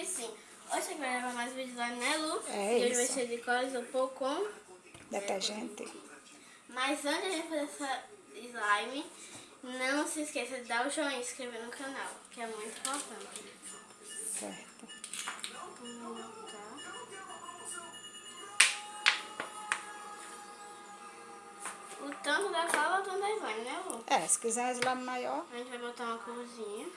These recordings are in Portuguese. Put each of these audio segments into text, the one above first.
que sim. Hoje vai gravar mais vídeos lá, né, Lu? É e hoje vai isso. ser de cores um pouco com... Detergente. Mas antes de a fazer essa slime, não se esqueça de dar o joinha e se inscrever no canal, que é muito importante. Certo. O tanto da cola, o tanto da slime, né, Lu? É, se quiser slime maior, A gente vai botar uma corzinha.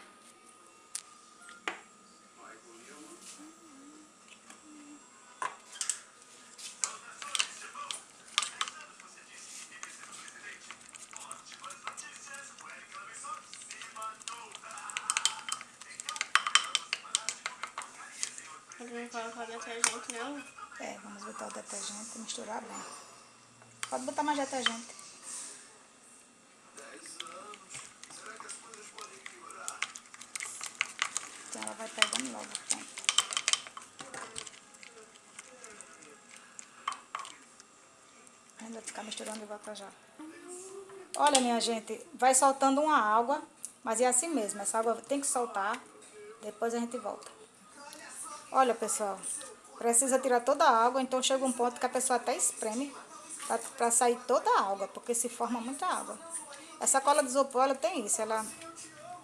Gente vai colocar detergente, não? é, vamos botar o detergente e misturar bem. Pode botar mais detergente. Então ela vai pegando logo, pronto. A gente vai ficar misturando e volta já. Olha, minha gente, vai soltando uma água, mas é assim mesmo. Essa água tem que soltar, depois a gente volta. Olha, pessoal, precisa tirar toda a água, então chega um ponto que a pessoa até espreme para sair toda a água, porque se forma muita água. Essa cola de isopor, ela tem isso, ela,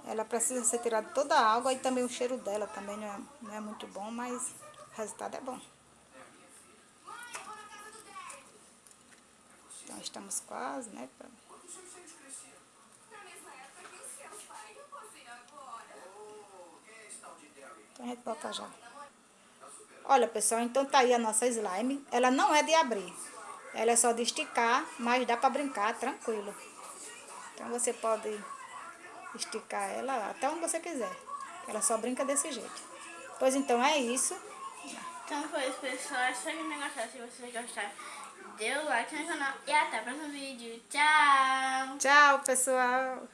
ela precisa ser tirada toda a água e também o cheiro dela também não é, não é muito bom, mas o resultado é bom. Então estamos quase, né? pra- Então a gente bota já. Olha, pessoal, então tá aí a nossa slime. Ela não é de abrir. Ela é só de esticar, mas dá pra brincar tranquilo. Então você pode esticar ela até onde você quiser. Ela só brinca desse jeito. Pois então é isso. Então foi isso, pessoal. Espero que tenham gostado. Se vocês gostaram, dê o like no canal. E até o próximo vídeo. Tchau! Tchau, pessoal.